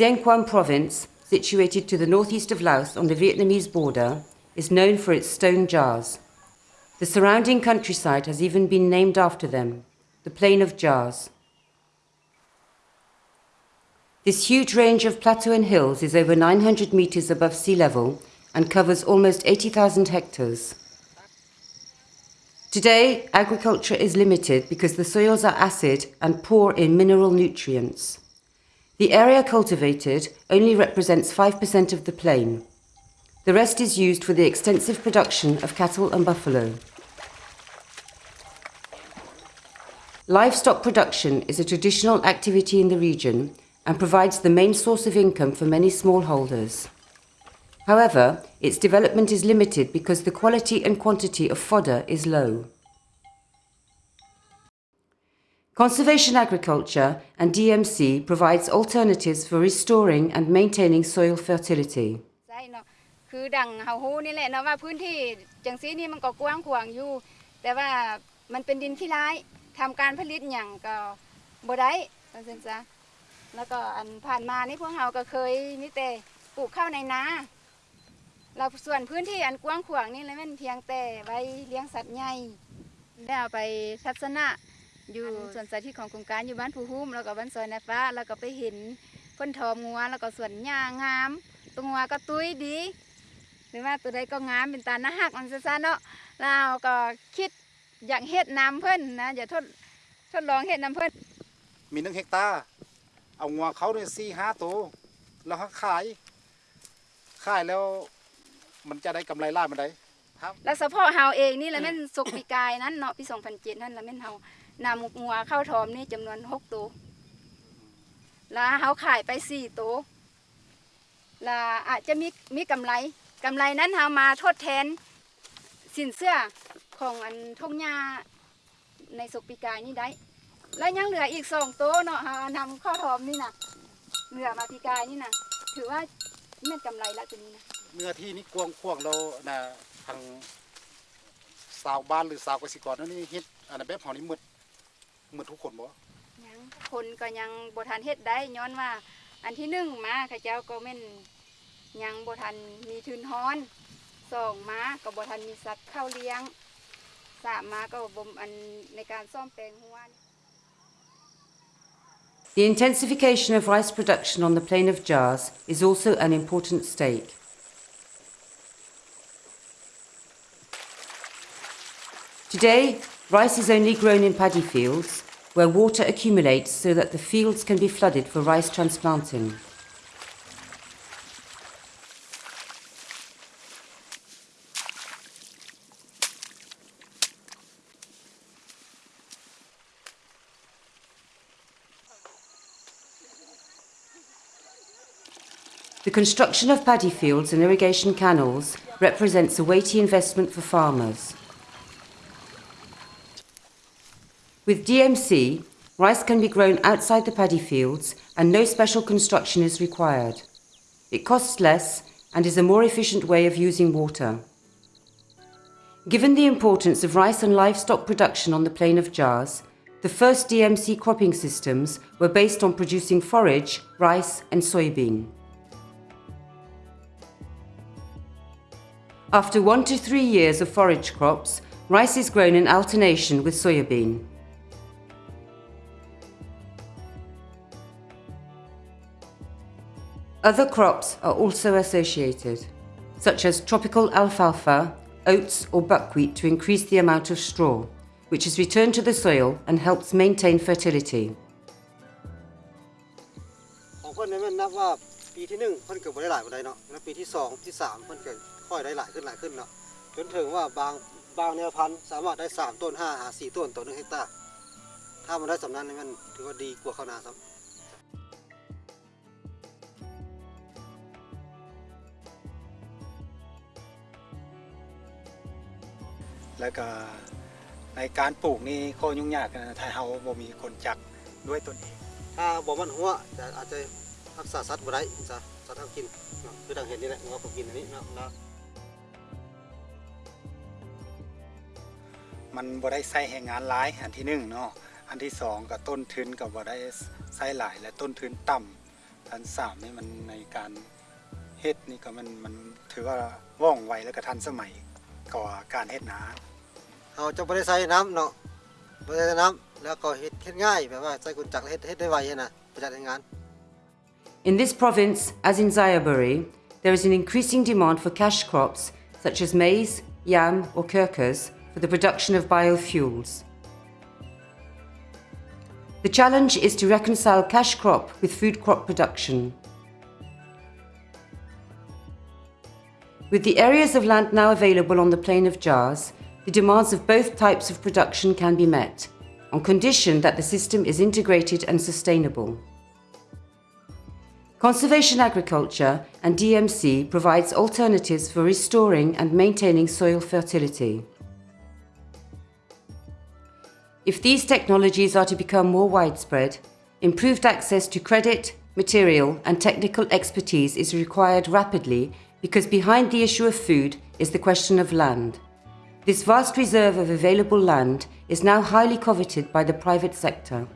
Xieng Khouang province, situated to the northeast of Laos on the Vietnamese border, is known for its stone jars. The surrounding countryside has even been named after them, the Plain of Jars. This huge range of plateau and hills is over 900 meters above sea level and covers almost 80,000 hectares. Today, agriculture is limited because the soils are acid and poor in mineral nutrients. The area cultivated only represents 5% of the plain. The rest is used for the extensive production of cattle and buffalo. Livestock production is a traditional activity in the region and provides the main source of income for many smallholders. However, its development is limited because the quality and quantity of fodder is low. Conservation agriculture and DMC provides alternatives for restoring and maintaining soil fertility. ใช่เนาะคือดังเฮาฮู้นี่แหละเนาะว่าพื้นที่จังซี่นี่มันก็กว้างขวางอยู่ แต่ว่ามันเป็นดินขี้ร้ายทำการผลิตหยังก็บ่ได้ว่าซั่นซะแล้วก็อันผ่านมานี่พวกเฮาก็เคยมีแต่ปลูกข้าวในนาแล้วส่วนพื้นที่อันกว้างขวางนี่เลยมันเพียงแต่ไว้เลี้ยงสัตว์ใหญ่แล้วไปทัศนะ อยู่สวนสาธิตของโครงการอยู่บ้านผู้หุ้มแล้วก็บ้านซอยนายฟ้า แล้วก็ไปเห็นเพิ่นทอมงัวแล้วก็สวนหญ้างามตัวงัวก็ตุ้ยดี หรือว่าตัวใดก็งามเป็นตาหน้าหักมันซะๆเนาะเราก็คิดอยากเฮ็ดน้ำเพิ่นนะอย่าทดทดลองเฮ็ดน้ำเพิ่นมีหนึ่งเฮกตาร์เอางัวเขาเนี่ยสี่ห้าตัวแล้วเขาขาย ขายแล้วมันจะได้กำไรล่ามันได้ครับแล้วเฉพาะเฮาเองนี่แหละแม่นสุกปีกายนั้นเนาะปี2007นั่นแหละแม่นเฮา นำงัวเข้าทอมนี่จำนวน6ตัวแล้วเฮาขายไป4ตัวแล้วอาจจะมีมีกำไรกำไรนั้นเฮามาทดแทนสินเสื้อของอันทงหญ้าในสุกปีกายนี่ได้ แล้วยังเหลืออีกสองตัวเนาะเฮานำเข้าทอมนี่นะเหลือมาปีกายนี่นะถือว่าแม่นกำไรละตัวนี้นะเนื้อที่นี่กวงขวงเรานะทางสาวบ้านหรือสาวเกษตรกรนั่นนี่ฮ็ดอันนั้นแบบเฮานี่หมด หมดทุกคนบ่ ยังคนก็ยังบ่ทันเฮ็ดได้ย้อนว่า อันที่หนึ่งมาข้าเจ้าก็แม่นยังบ่ทันมีทุนฮ้อนสองมาก็บ่ทันมีสัตว์เข้าเลี้ยงสามมาก็บ่อันในการซ่อมแปลงหัวนี่ The intensification of rice production on the plain of Jars is also an important stake. Today, rice is only grown in paddy fields where water accumulates so that the fields can be flooded for rice transplanting. The construction of paddy fields and irrigation canals represents a weighty investment for farmers. With DMC, rice can be grown outside the paddy fields and no special construction is required. It costs less and is a more efficient way of using water. Given the importance of rice and livestock production on the plain of Jars, the first DMC cropping systems were based on producing forage, rice and soybean. After one to three years of forage crops, rice is grown in alternation with soybean. Other crops are also associated, such as tropical alfalfa, oats or buckwheat to increase the amount of straw, which is returned to the soil and helps maintain fertility. ของเพิ่นเนี่ยแม่นนับว่าปีที่หนึ่งเพิ่นเกิดบ่ได้หลายปานใดเนาะแล้วปีที่สองที่สามเพิ่นก็ค่อยได้หลายขึ้นหลายขึ้นเนาะจนถึงว่าบางบางแนวพันธุ์สามารถได้สามต้นห้าหาสี่ต้นต่อหนึ่งเฮกตาร์ถ้ามันได้สำนั้นนี่มันถือว่าดีกว่าข้าวนาครับ แล้วก็ในการปลูกนี่ข้อยุ่งยากนะถ้าเฮาบ่มีคนจักด้วยตนเอง ถ้าบ่มันหัวจะอาจจะรักษาสัตว์บ่ได้จ้ะสัตว์ทำกินเนาะคือดังเห็นนี่แหละงัวผมกินอันนี้เนาะแล้วมันบ่ได้ใช้แรงงานหลายอันที่หนึ่งเนาะอันที่สองก็ต้นทุนก็บ่ได้ใช้หลายและต้นทุนต่ำทันสามนี่มันในการเฮ็ดนี่ก็มันมันถือว่าว่องไวแล้วก็ทันสมัยกว่าการเฮ็ดนา In this province, as in Xayaburi, there is an increasing demand for cash crops such as maize, yam, or curcas for the production of biofuels. The challenge is to reconcile cash crop with food crop production. With the areas of land now available on the plain of Jars, the demands of both types of production can be met, on condition that the system is integrated and sustainable. Conservation agriculture and DMC provides alternatives for restoring and maintaining soil fertility. If these technologies are to become more widespread, improved access to credit, material and technical expertise is required rapidly because behind the issue of food is the question of land. This vast reserve of available land is now highly coveted by the private sector.